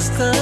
just the